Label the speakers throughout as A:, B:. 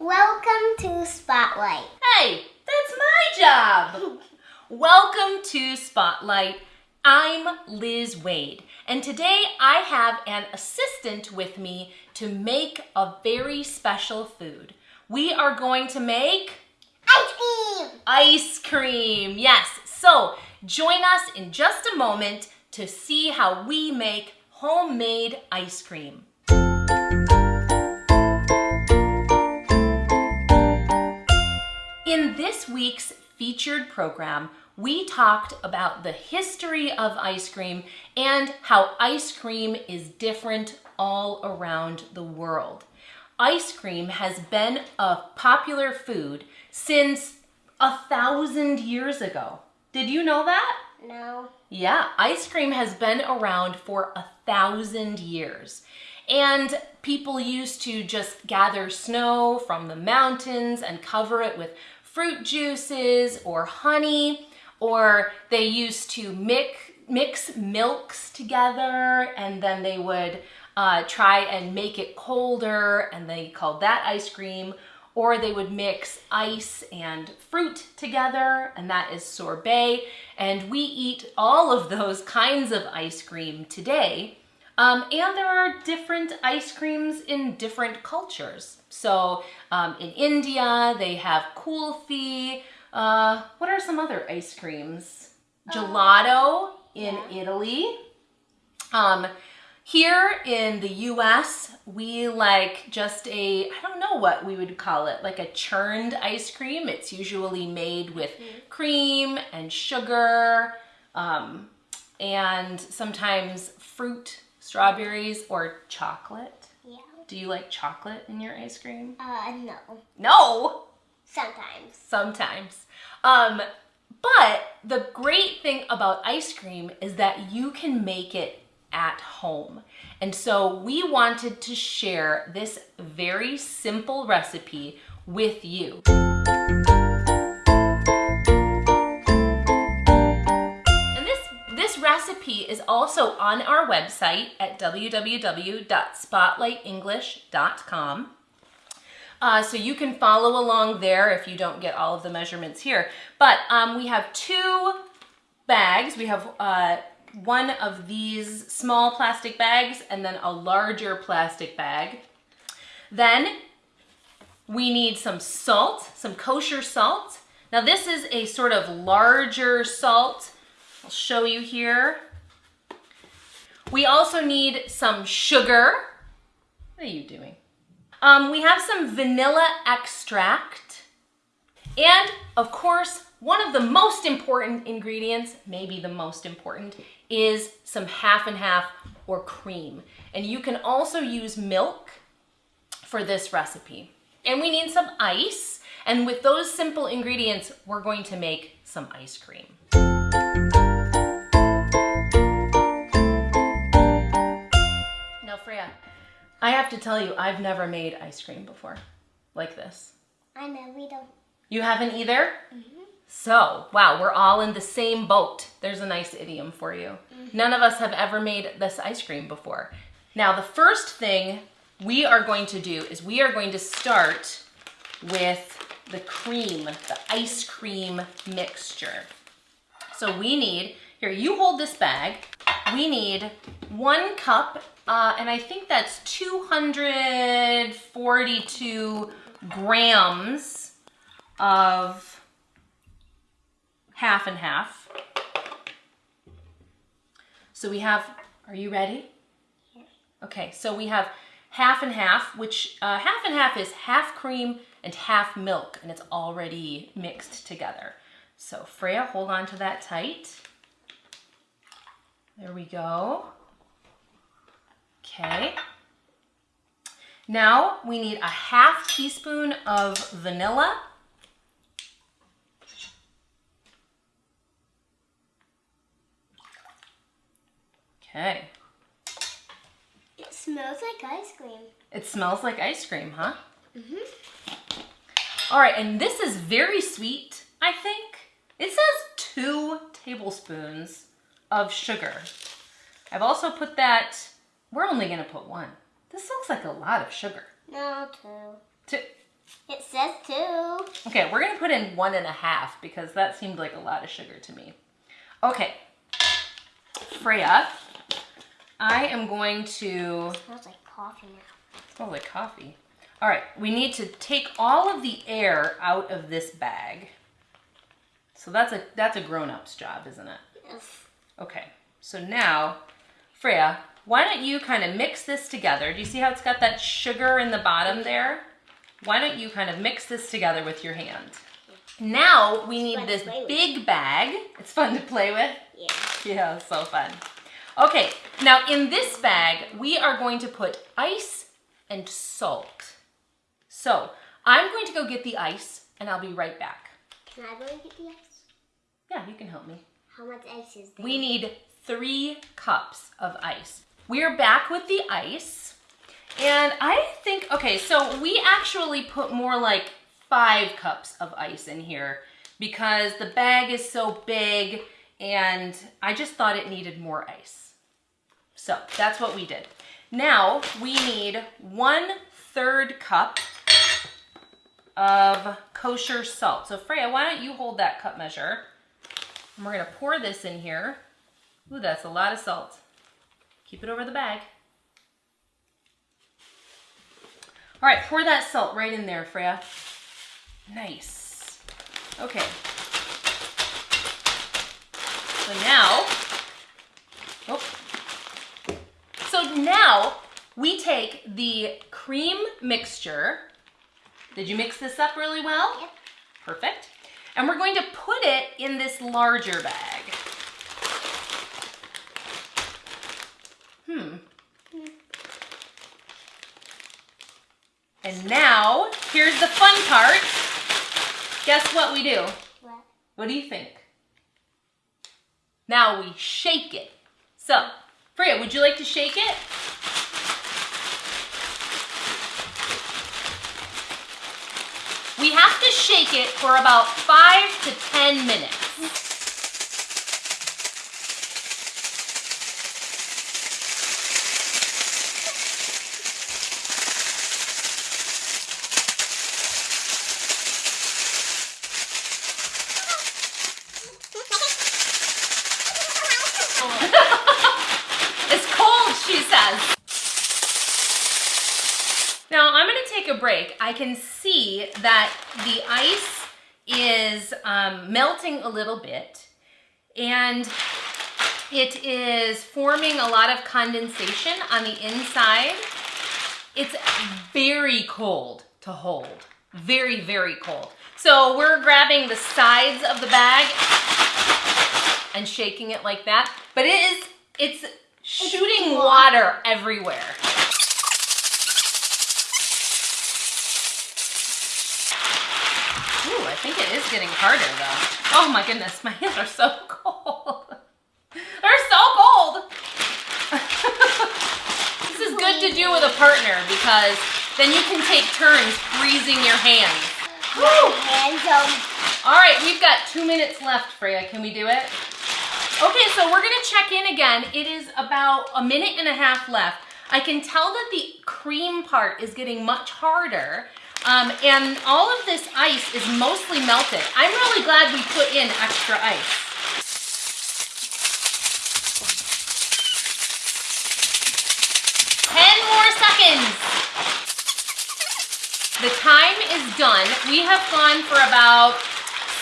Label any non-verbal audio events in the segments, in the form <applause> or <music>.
A: Welcome to Spotlight.
B: Hey, that's my job. Welcome to Spotlight. I'm Liz Wade, and today I have an assistant with me to make a very special food. We are going to make
A: Ice cream!
B: ice cream. Yes, so join us in just a moment to see how we make homemade ice cream. This week's featured program, we talked about the history of ice cream and how ice cream is different all around the world. Ice cream has been a popular food since a thousand years ago. Did you know that?
A: No.
B: Yeah, ice cream has been around for a thousand years. And people used to just gather snow from the mountains and cover it with fruit juices or honey, or they used to mix, mix milks together and then they would uh, try and make it colder and they called that ice cream or they would mix ice and fruit together, and that is sorbet. And we eat all of those kinds of ice cream today. Um, and there are different ice creams in different cultures. So um, in India, they have kulfi. Uh, what are some other ice creams? Gelato in
A: yeah.
B: Italy. Um, here in the US, we like just a, I don't know what we would call it, like a churned ice cream. It's usually made with cream and sugar um, and sometimes fruit, strawberries, or chocolate.
A: Yeah.
B: Do you like chocolate in your ice cream?
A: Uh, no.
B: No,
A: Sometimes.
B: sometimes. Um, but the great thing about ice cream is that you can make it at home. And so we wanted to share this very simple recipe with you. Recipe is also on our website at www.spotlightenglish.com. Uh, so you can follow along there if you don't get all of the measurements here. But um, we have two bags. We have uh, one of these small plastic bags and then a larger plastic bag. Then we need some salt, some kosher salt. Now this is a sort of larger salt. Show you here. We also need some sugar. What are you doing? Um, we have some vanilla extract. And of course, one of the most important ingredients, maybe the most important, is some half and half or cream. And you can also use milk for this recipe. And we need some ice. And with those simple ingredients, we're going to make some ice cream. I have to tell you, I've never made ice cream before like this.
A: I know we don't.
B: You haven't either? Mm-hmm. So, wow, we're all in the same boat. There's a nice idiom for you. Mm-hmm. None of us have ever made this ice cream before. Now, the first thing we are going to do is we are going to start with the cream, the ice cream mixture. So we need, here, you hold this bag. We need one cup, uh, and I think that's 242 grams of half and half. So we have, are you ready? Okay, so we have half and half, which uh, half and half is half cream and half milk, and it's already mixed together. So Freya, hold on to that tight. There we go. Okay. Now we need a half teaspoon of vanilla. Okay.
A: It smells like ice cream.
B: It smells like ice cream, huh? Mhm. All right, and this is very sweet, I think. It says two tablespoons of sugar. I've also put that, we're only gonna put one. This looks like a lot of sugar.
A: No, two.
B: Two,
A: It says two.
B: Okay, we're gonna put in one and a half because that seemed like a lot of sugar to me. Okay, Freya, I am going to,
A: smells like coffee now.
B: smells like coffee. All right, we need to take all of the air out of this bag. So that's a that's a grown-up's job, isn't it?
A: Yes.
B: Okay, so now, Freya, why don't you kind of mix this together? Do you see how it's got that sugar in the bottom there? Why don't you kind of mix this together with your hand? Now we need this
A: with.
B: big bag. It's fun to play with.
A: Yeah.
B: Yeah, so fun. Okay, now in this bag, we are going to put ice and salt. So I'm going to go get the ice and I'll be right back.
A: Can I go and get the ice?
B: Yeah, you can help me.
A: How much ice is there?
B: We need three cups of ice. We're back with the ice. And I think, okay, so we actually put more like five cups of ice in here because the bag is so big and I just thought it needed more ice. So that's what we did. Now we need one third cup of kosher salt. So Freya, why don't you hold that cup measure? And we're gonna pour this in here. Ooh, that's a lot of salt. Keep it over the bag. All right, pour that salt right in there, Freya. Nice. Okay. So now, oh. So now we take the cream mixture. Did you mix this up really well?
A: Yep.
B: Perfect. And we're going to put it in this larger bag. Hmm. And now, here's the fun part. Guess what we do?
A: What?
B: What do you think? Now we shake it. So, Freya, would you like to shake it? Have to shake it for about five to 10 minutes. <laughs> It's cold, she says. Now I'm gonna take a break. I can see that the ice is um, melting a little bit and it is forming a lot of condensation on the inside. It's very cold to hold. Very, very cold. So we're grabbing the sides of the bag and shaking it like that. But it is, it's shooting water everywhere. Think it is getting harder though. Oh my goodness, my hands are so <laughs> cold. They're so cold. <laughs> this is good to do with a partner because then you can take turns freezing your hands.
A: My hands
B: All right, we've got two minutes left, Freya. Can we do it? Okay, so we're gonna check in again. It is about a minute and a half left. I can tell that the cream part is getting much harder. Um, and all of this ice is mostly melted. I'm really glad we put in extra ice. Ten more seconds. The time is done. We have gone for about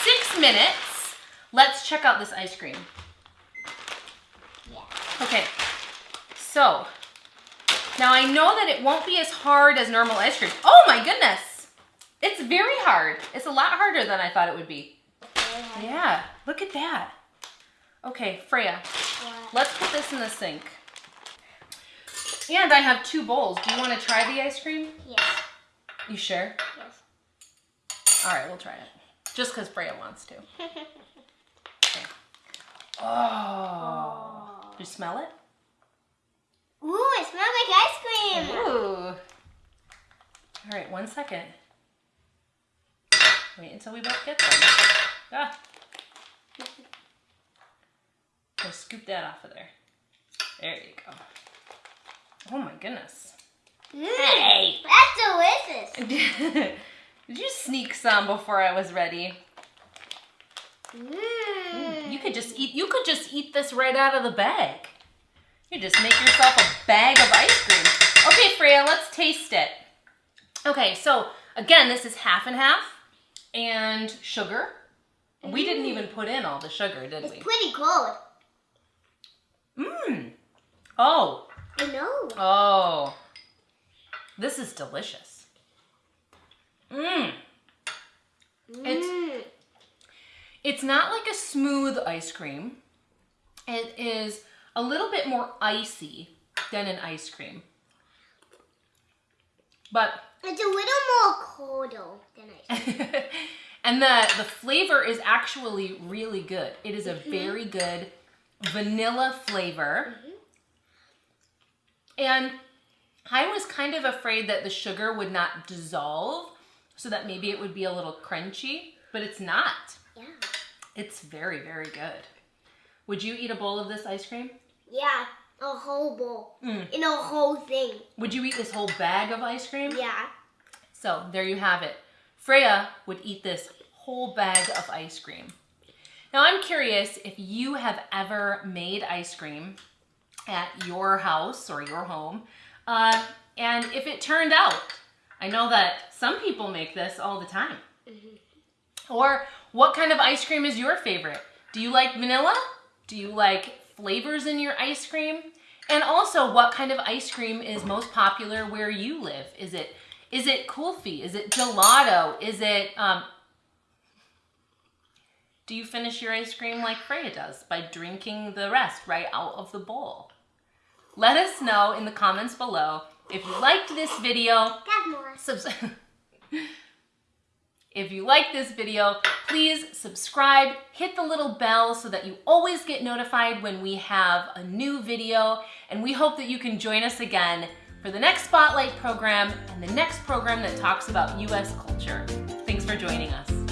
B: six minutes. Let's check out this ice cream.
A: yeah.
B: Okay, so now I know that it won't be as hard as normal ice cream. Oh my goodness, it's very hard. It's a lot harder than I thought it would be. Yeah, look at that. Okay, Freya,
A: What?
B: let's put this in the sink. And I have two bowls. Do you want to try the ice cream?
A: Yes.
B: You sure?
A: Yes.
B: All right, we'll try it. Just because Freya wants to. <laughs> Okay. Oh. You smell it?
A: Ooh, it smells like ice cream.
B: Ooh. All right, one second. Wait until we both get them. Ah. So scoop that off of there. There you go. Oh my goodness.
A: Mm,
B: Hey.
A: That's delicious. <laughs>
B: Did you sneak some before I was ready?
A: Mmm.
B: You could just eat. You could just eat this right out of the bag. You just make yourself a bag of ice cream. Okay, Freya, let's taste it. Okay, so again, this is half and half, and sugar. We didn't mm. even put in all the sugar, did
A: It's
B: we?
A: It's pretty cold.
B: Mmm. Oh,
A: I know.
B: oh. This is delicious. Mmm. It's
A: Mmm.
B: It's not like a smooth ice cream. It is a little bit more icy than an ice cream. But
A: It's a little more colder than I <laughs>
B: and the the flavor is actually really good. It is a very good vanilla flavor. And I was kind of afraid that the sugar would not dissolve so that maybe it would be a little crunchy, but it's not.
A: Yeah.
B: It's very, very good. Would you eat a bowl of this ice cream?
A: Yeah. A whole bowl.
B: Mm.
A: In a whole thing.
B: Would you eat this whole bag of ice cream?
A: Yeah.
B: So there you have it. Freya would eat this whole bag of ice cream. Now I'm curious if you have ever made ice cream at your house or your home, uh, and if it turned out. I know that some people make this all the time. Or what kind of ice cream is your favorite? Do you like vanilla? Do you like flavors in your ice cream? And also, what kind of ice cream is most popular where you live? Is it is it kulfi? Is it gelato? Is it um, do you finish your ice cream like Freya does by drinking the rest right out of the bowl? Let us know in the comments below if you liked this video.
A: Got more.
B: Subs- <laughs> if you like this video, please subscribe, hit the little bell so that you always get notified when we have a new video. And we hope that you can join us again for the next Spotlight program and the next program that talks about US culture. Thanks for joining us.